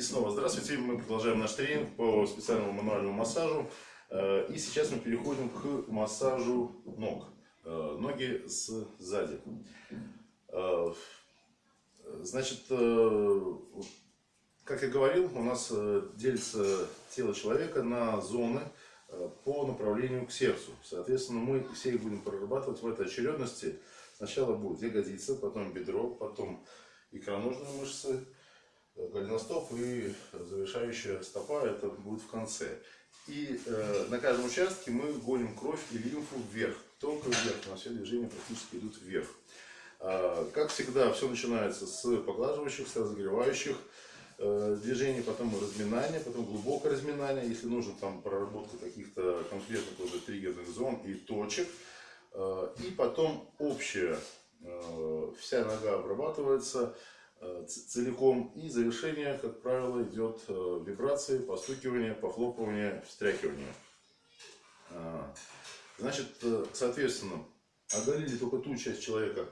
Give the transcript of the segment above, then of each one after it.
И снова здравствуйте, мы продолжаем наш тренинг по специальному мануальному массажу. Э, и сейчас мы переходим к массажу ног. Э, ноги сзади. Э, значит, как я говорил, у нас делится тело человека на зоны по направлению к сердцу. Соответственно, мы все их будем прорабатывать в этой очередности. Сначала будет ягодица, потом бедро, потом икроножные мышцы, голеностоп и завершающая стопа это будет в конце. И э, на каждом участке мы гоним кровь и лимфу вверх, только вверх, у нас все движения практически идут вверх. Э, как всегда, все начинается с поглаживающих, с разогревающих э, движений, потом разминание, потом глубокое разминание, если нужно там проработка каких-то конкретных уже триггерных зон и точек. Э, и потом общая, э, вся нога обрабатывается целиком. И завершение, как правило, идет э, вибрации, постукивание, похлопывание, встряхивание. А, значит, э, соответственно, оголили только ту часть человека,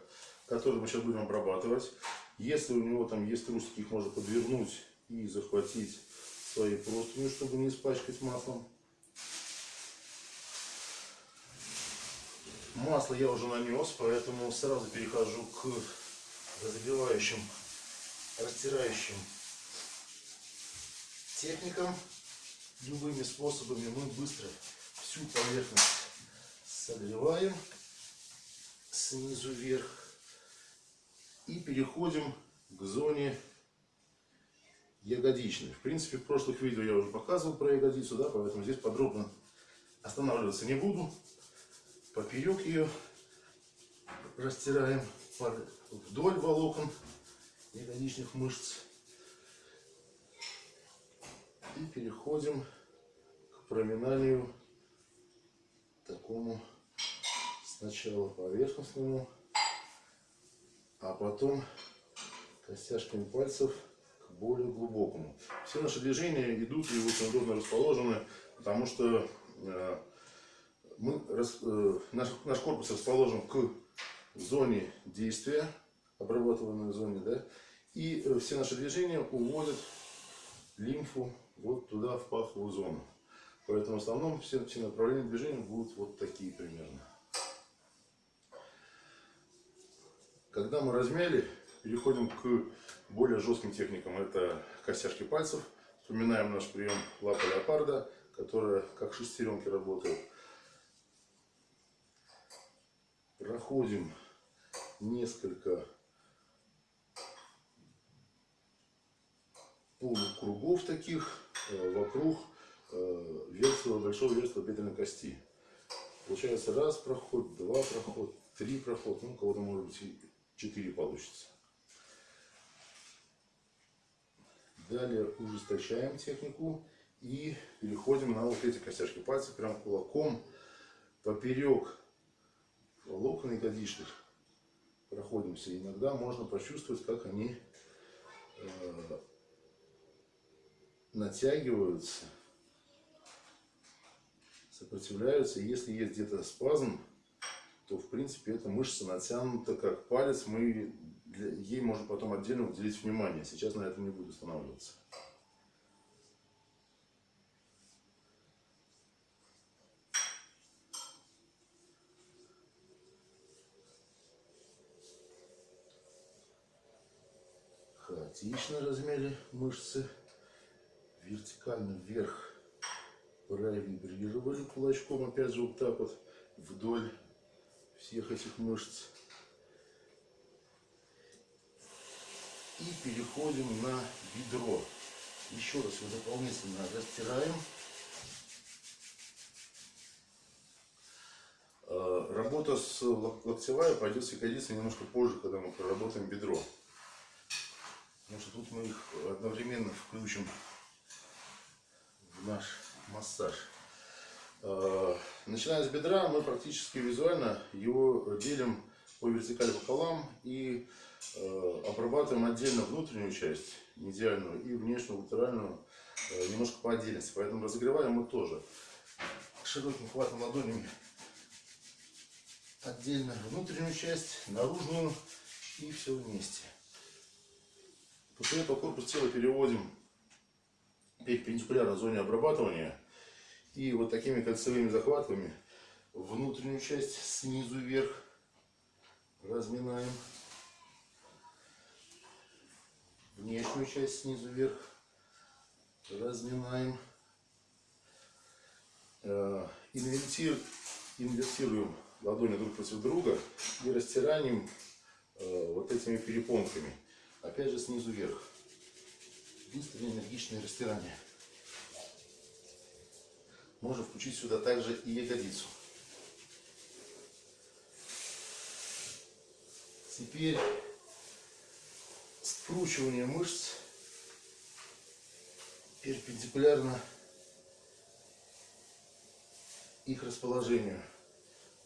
которую мы сейчас будем обрабатывать. Если у него там есть трусики, их можно подвернуть и захватить своей простынью, чтобы не испачкать маслом. Масло я уже нанес, поэтому сразу перехожу к разогревающим растирающим техникам, любыми способами мы быстро всю поверхность согреваем снизу вверх и переходим к зоне ягодичной. В принципе, в прошлых видео я уже показывал про ягодицу, да, поэтому здесь подробно останавливаться не буду. Поперек ее растираем вдоль волокон ягодичных мышц. И переходим к проминанию такому сначала поверхностному, а потом костяшками пальцев к более глубокому. Все наши движения идут и очень удобно расположены, потому что э, мы, э, наш, наш корпус расположен к зоне действия обрабатываемой зоне, да, и э, все наши движения уводят лимфу вот туда, в паховую зону. Поэтому в основном все, все направления движения будут вот такие примерно. Когда мы размяли, переходим к более жестким техникам. Это костяшки пальцев. Вспоминаем наш прием лапа леопарда, которая как шестеренки работает. Проходим несколько полукругов таких э, вокруг э, верхнего, большого верхнего бедренной кости. Получается раз проход, два проход, три проход, ну у кого-то может быть и четыре получится. Далее ужесточаем технику и переходим на вот эти костяшки пальцев, прям кулаком поперек волокон ягодичных проходимся. Иногда можно почувствовать, как они э, натягиваются, сопротивляются. Если есть где-то спазм, то в принципе эта мышца натянута как палец. Мы для, ей можно потом отдельно уделить внимание. Сейчас на этом не буду останавливаться. Хаотично размяли мышцы вертикально вверх провибрировали кулачком, опять же вот так вот вдоль всех этих мышц. И переходим на бедро. Еще раз его дополнительно растираем. А, работа с локтевая пойдет с ягодицей немножко позже, когда мы проработаем бедро. Потому что тут мы их одновременно включим наш массаж. Э, начиная с бедра, мы практически визуально его делим по вертикали пополам и э, обрабатываем отдельно внутреннюю часть, медиальную, и внешнюю, латеральную, э, немножко по отдельности. Поэтому разогреваем мы тоже широким хватом ладонями отдельно внутреннюю часть, наружную и все вместе. После этого корпус тела переводим перпендикулярно зоне обрабатывания. И вот такими кольцевыми захватами внутреннюю часть снизу вверх разминаем. Внешнюю часть снизу вверх разминаем. Э, инвертируем, ладони друг против друга и растираем э, вот этими перепонками. Опять же снизу вверх. Быстрое энергичное растирание. Можно включить сюда также и ягодицу. Теперь скручивание мышц перпендикулярно их расположению.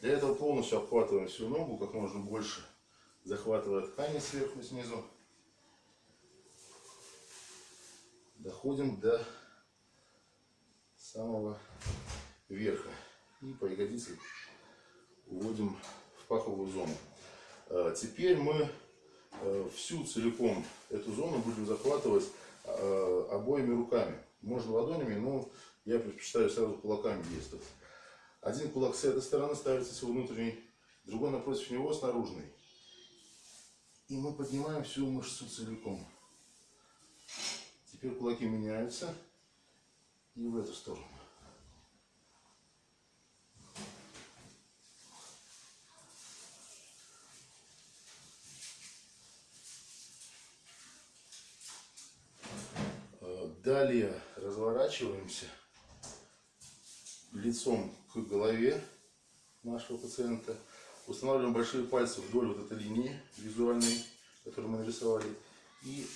Для этого полностью обхватываем всю ногу, как можно больше, захватывая ткани сверху и снизу. Доходим до самого верха. И по ягодице уводим в паховую зону. А, теперь мы э, всю целиком эту зону будем захватывать а, обоими руками. Можно ладонями, но я предпочитаю сразу кулаками действовать. Один кулак с этой стороны ставится с внутренней, другой напротив него с наружной. И мы поднимаем всю мышцу целиком. Теперь кулаки меняются и в эту сторону. Далее разворачиваемся лицом к голове нашего пациента. Устанавливаем большие пальцы вдоль вот этой линии визуальной, которую мы нарисовали. И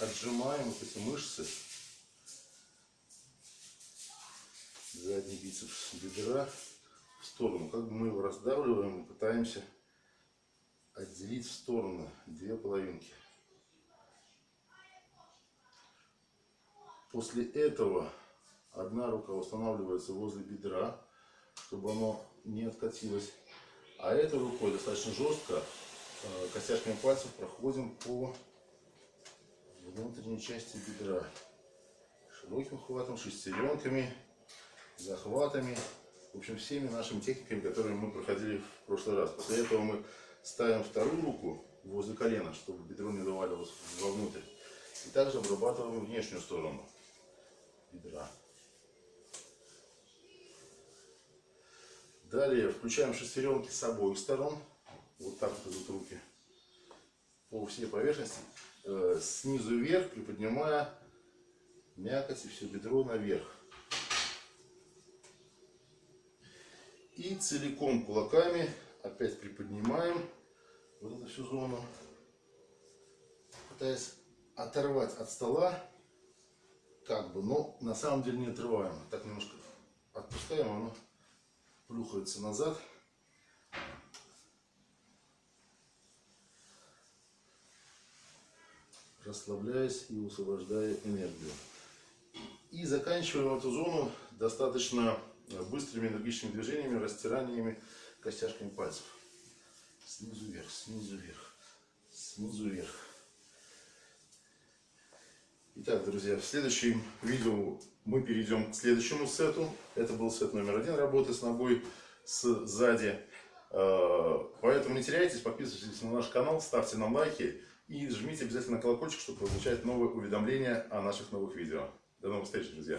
отжимаем вот эти мышцы. Задний бицепс бедра в сторону. Как бы мы его раздавливаем и пытаемся отделить в сторону две половинки. После этого одна рука устанавливается возле бедра, чтобы оно не откатилось. А этой рукой достаточно жестко э, костяшками пальцев проходим по внутренней части бедра. Широким хватом, шестеренками, захватами. В общем, всеми нашими техниками, которые мы проходили в прошлый раз. После этого мы ставим вторую руку возле колена, чтобы бедро не заваливалось вовнутрь. И также обрабатываем внешнюю сторону бедра. Далее включаем шестеренки с обоих сторон. Вот так вот идут руки по всей поверхности. Э, снизу вверх, приподнимая мякоть и все бедро наверх. И целиком кулаками опять приподнимаем вот эту всю зону, пытаясь оторвать от стола как бы, но на самом деле не отрываем. Так немножко отпускаем, оно плюхается назад. Расслабляясь и высвобождая энергию. И заканчиваем эту зону достаточно быстрыми энергичными движениями, растираниями костяшками пальцев. Снизу вверх, снизу вверх, снизу вверх. Итак, друзья, в следующем видео мы перейдем к следующему сету. Это был сет номер один работы с ногой сзади. Э, поэтому не теряйтесь, подписывайтесь на наш канал, ставьте нам лайки и жмите обязательно колокольчик, чтобы получать новые уведомления о наших новых видео. До новых встреч, друзья!